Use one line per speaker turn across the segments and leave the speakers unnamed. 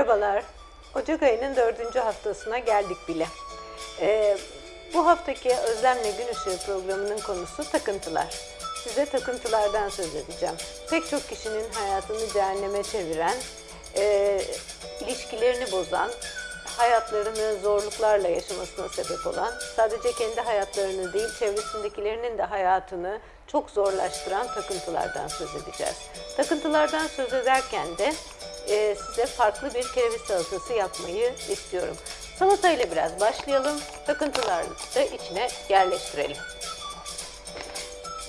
Merhabalar. Ocak ayının dördüncü haftasına geldik bile. Ee, bu haftaki Özlemle Gün Işığı programının konusu takıntılar. Size takıntılardan söz edeceğim. Pek çok kişinin hayatını cehenneme çeviren, e, ilişkilerini bozan, hayatlarını zorluklarla yaşamasına sebep olan, sadece kendi hayatlarını değil çevresindekilerinin de hayatını çok zorlaştıran takıntılardan söz edeceğiz. Takıntılardan söz ederken de e, size farklı bir kereviz salatası yapmayı istiyorum. Salatayla biraz başlayalım, takıntıları da içine yerleştirelim.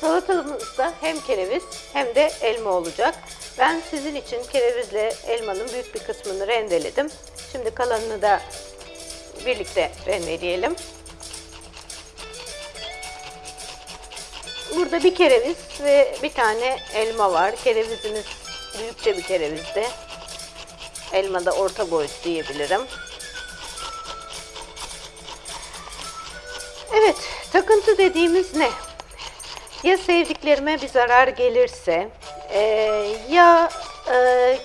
Salatamızda hem kereviz hem de elma olacak. Ben sizin için kerevizle elmanın büyük bir kısmını rendeledim. Şimdi kalanını da birlikte rendeleyelim. Burada bir kereviz ve bir tane elma var. Kerevizimiz büyükçe bir kerevizde. Elma da orta boyut diyebilirim. Evet, takıntı dediğimiz ne? Ya sevdiklerime bir zarar gelirse, e, ya e,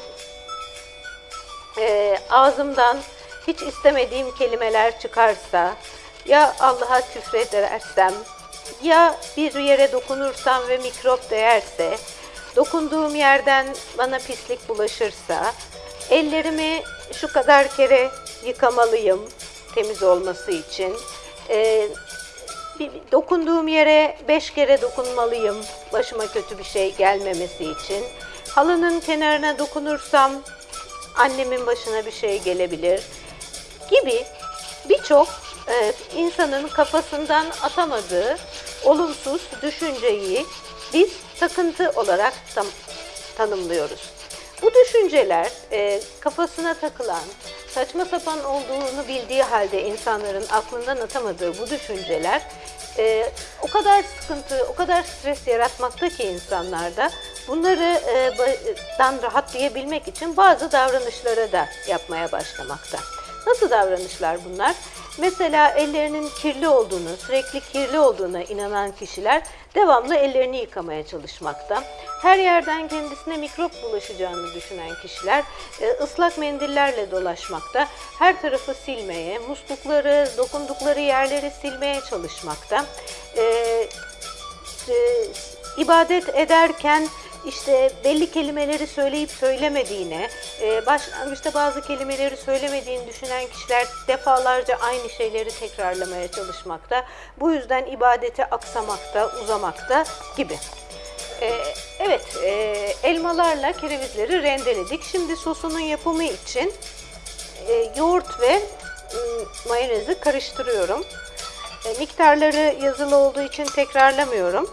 e, ağzımdan hiç istemediğim kelimeler çıkarsa, ya Allah'a küfredersem, ya bir yere dokunursam ve mikrop değerse, dokunduğum yerden bana pislik bulaşırsa, ellerimi şu kadar kere yıkamalıyım temiz olması için, e, bir, dokunduğum yere beş kere dokunmalıyım başıma kötü bir şey gelmemesi için. Halının kenarına dokunursam annemin başına bir şey gelebilir gibi birçok e, insanın kafasından atamadığı olumsuz düşünceyi biz takıntı olarak tam, tanımlıyoruz. Bu düşünceler e, kafasına takılan, saçma sapan olduğunu bildiği halde insanların aklından atamadığı bu düşünceler e, o kadar sıkıntı, o kadar stres yaratmakta ki insanlarda bunları e, dan rahatlayabilmek için bazı davranışlara da yapmaya başlamakta. Nasıl davranışlar bunlar? Mesela ellerinin kirli olduğunu, sürekli kirli olduğuna inanan kişiler devamlı ellerini yıkamaya çalışmakta. Her yerden kendisine mikrop bulaşacağını düşünen kişiler e, ıslak mendillerle dolaşmakta. Her tarafı silmeye, muslukları, dokundukları yerleri silmeye çalışmakta. E, e, ibadet ederken işte belli kelimeleri söyleyip söylemediğine, e, başlangıçta bazı kelimeleri söylemediğini düşünen kişiler defalarca aynı şeyleri tekrarlamaya çalışmakta. Bu yüzden ibadeti aksamakta, uzamakta gibi. E, evet, e, elmalarla kerevizleri rendeledik. Şimdi sosunun yapımı için yoğurt ve mayonezi karıştırıyorum. miktarları yazılı olduğu için tekrarlamıyorum.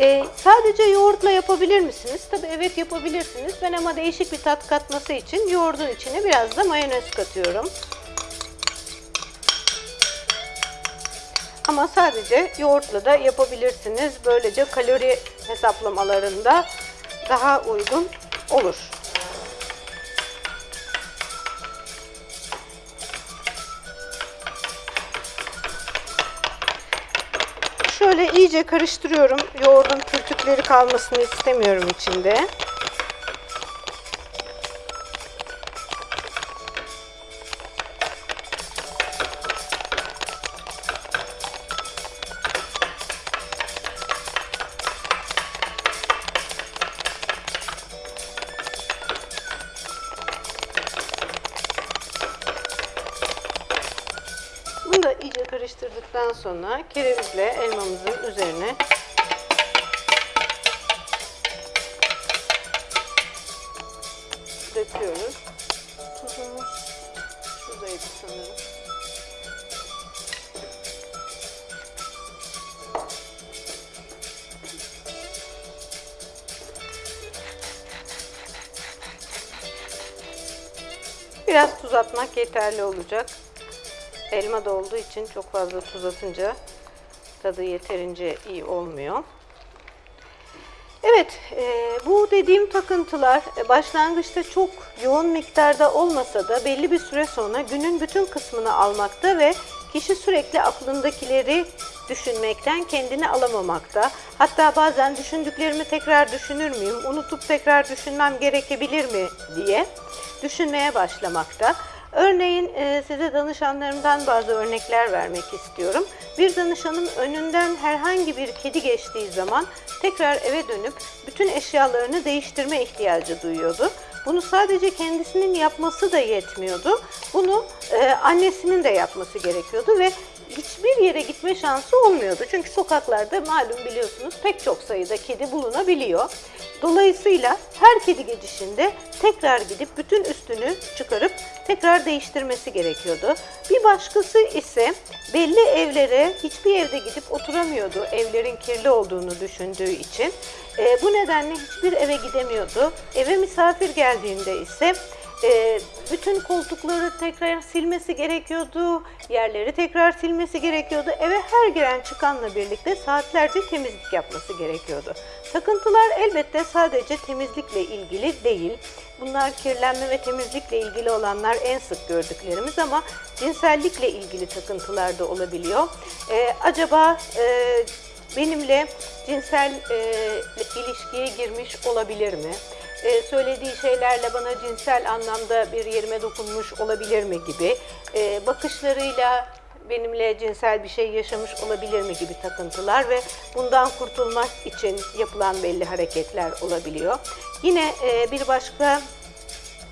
Ee, sadece yoğurtla yapabilir misiniz? Tabii evet yapabilirsiniz. Ben ama değişik bir tat katması için yoğurdun içine biraz da mayonez katıyorum. Ama sadece yoğurtla da yapabilirsiniz. Böylece kalori hesaplamalarında daha uygun olur. Şöyle iyice karıştırıyorum. Yoğurdun pürtükleri kalmasını istemiyorum içinde. İyice karıştırdıktan sonra kerevizle elmamızın üzerine döküyoruz. Tuzumuz şuradaydı sanırım. Biraz tuz atmak yeterli olacak. Elma da olduğu için çok fazla tuz atınca tadı yeterince iyi olmuyor. Evet, e, bu dediğim takıntılar e, başlangıçta çok yoğun miktarda olmasa da belli bir süre sonra günün bütün kısmını almakta ve kişi sürekli aklındakileri düşünmekten kendini alamamakta. Hatta bazen düşündüklerimi tekrar düşünür müyüm, unutup tekrar düşünmem gerekebilir mi diye düşünmeye başlamakta. Örneğin e, size danışanlarımdan bazı örnekler vermek istiyorum. Bir danışanım önünden herhangi bir kedi geçtiği zaman tekrar eve dönüp bütün eşyalarını değiştirme ihtiyacı duyuyordu. Bunu sadece kendisinin yapması da yetmiyordu. Bunu e, annesinin de yapması gerekiyordu ve hiçbir yere gitme şansı olmuyordu. Çünkü sokaklarda malum biliyorsunuz pek çok sayıda kedi bulunabiliyor. Dolayısıyla her kedi geçişinde tekrar gidip bütün üstünü çıkarıp tekrar değiştirmesi gerekiyordu. Bir başkası ise belli evlere hiçbir evde gidip oturamıyordu evlerin kirli olduğunu düşündüğü için. E, bu nedenle hiçbir eve gidemiyordu. Eve misafir geldiğinde ise e, bütün koltukları tekrar silmesi gerekiyordu, yerleri tekrar silmesi gerekiyordu. Eve her giren çıkanla birlikte saatlerce temizlik yapması gerekiyordu. Takıntılar elbette sadece temizlikle ilgili değil. Bunlar kirlenme ve temizlikle ilgili olanlar en sık gördüklerimiz ama cinsellikle ilgili takıntılar da olabiliyor. E, acaba e, benimle cinsel e, ilişkiye girmiş olabilir mi? E, söylediği şeylerle bana cinsel anlamda bir yerime dokunmuş olabilir mi gibi, e, bakışlarıyla benimle cinsel bir şey yaşamış olabilir mi gibi takıntılar ve bundan kurtulmak için yapılan belli hareketler olabiliyor. Yine e, bir başka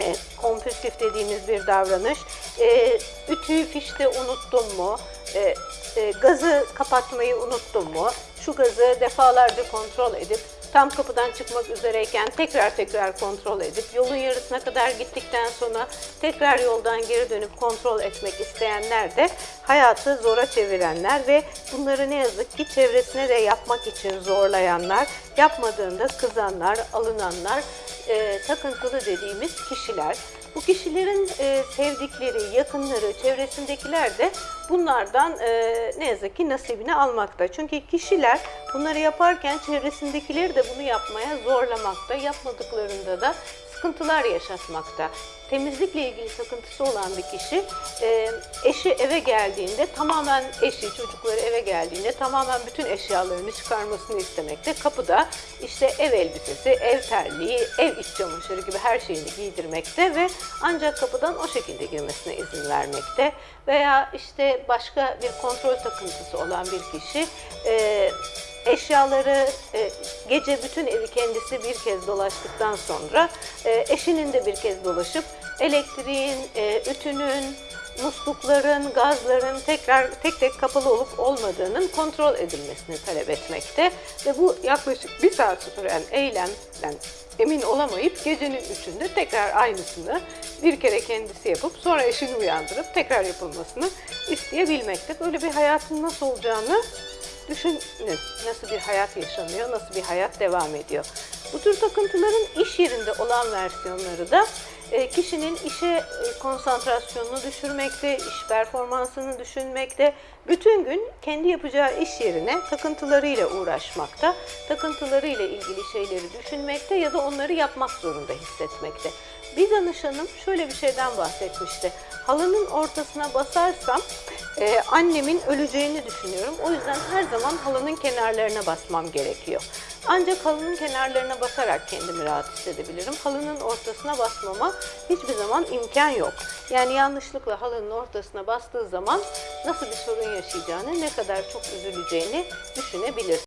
e, kompulsif dediğimiz bir davranış. E, ütüyü fişte unuttum mu? E, gazı kapatmayı unuttum mu? Şu gazı defalarca kontrol edip tam kapıdan çıkmak üzereyken tekrar tekrar kontrol edip yolun yarısına kadar gittikten sonra tekrar yoldan geri dönüp kontrol etmek isteyenler de hayatı zora çevirenler ve bunları ne yazık ki çevresine de yapmak için zorlayanlar, yapmadığında kızanlar, alınanlar, e, takıntılı dediğimiz kişiler. Bu kişilerin e, sevdikleri, yakınları, çevresindekiler de bunlardan e, ne yazık ki nasibini almakta. Çünkü kişiler bunları yaparken çevresindekileri de bunu yapmaya zorlamakta. Yapmadıklarında da sıkıntılar yaşatmakta. Temizlikle ilgili takıntısı olan bir kişi e, eşi eve geldiğinde tamamen eşi, çocukları eve geldiğinde tamamen bütün eşyalarını çıkarmasını istemekte. Kapıda işte ev elbisesi, ev terliği, ev iç çamaşırı gibi her şeyini giydirmekte ve ancak kapıdan o şekilde girmesine izin vermekte. Veya işte başka bir kontrol takıntısı olan bir kişi e, eşyaları e, gece bütün evi kendisi bir kez dolaştıktan sonra e, eşinin de bir kez dolaşıp elektriğin, e, ütünün, muslukların, gazların tekrar tek tek kapalı olup olmadığının kontrol edilmesini talep etmekte ve bu yaklaşık bir saat süren eylemden emin olamayıp gecenin üçünde tekrar aynısını bir kere kendisi yapıp sonra eşini uyandırıp tekrar yapılmasını isteyebilmekte. Böyle bir hayatın nasıl olacağını Düşünün nasıl bir hayat yaşanıyor, nasıl bir hayat devam ediyor. Bu tür takıntıların iş yerinde olan versiyonları da e, kişinin işe e, konsantrasyonunu düşürmekte, iş performansını düşünmekte, bütün gün kendi yapacağı iş yerine takıntılarıyla uğraşmakta, takıntılarıyla ilgili şeyleri düşünmekte ya da onları yapmak zorunda hissetmekte. Bir danışanım şöyle bir şeyden bahsetmişti. Halının ortasına basarsam e, annemin öleceğini düşünüyorum. O yüzden her zaman halının kenarlarına basmam gerekiyor. Ancak halının kenarlarına basarak kendimi rahat hissedebilirim. Halının ortasına basmama hiçbir zaman imkan yok. Yani yanlışlıkla halının ortasına bastığı zaman nasıl bir sorun yaşayacağını, ne kadar çok üzüleceğini düşünebilir.